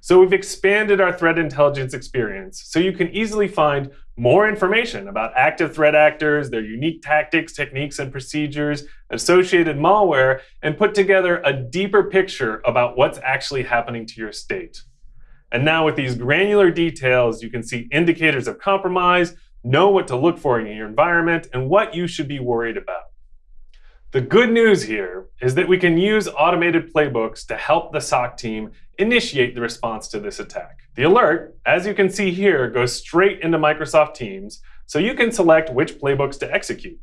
So we've expanded our threat intelligence experience so you can easily find more information about active threat actors, their unique tactics, techniques, and procedures, associated malware, and put together a deeper picture about what's actually happening to your state. And now with these granular details, you can see indicators of compromise, know what to look for in your environment, and what you should be worried about. The good news here is that we can use automated playbooks to help the SOC team initiate the response to this attack. The alert, as you can see here, goes straight into Microsoft Teams, so you can select which playbooks to execute.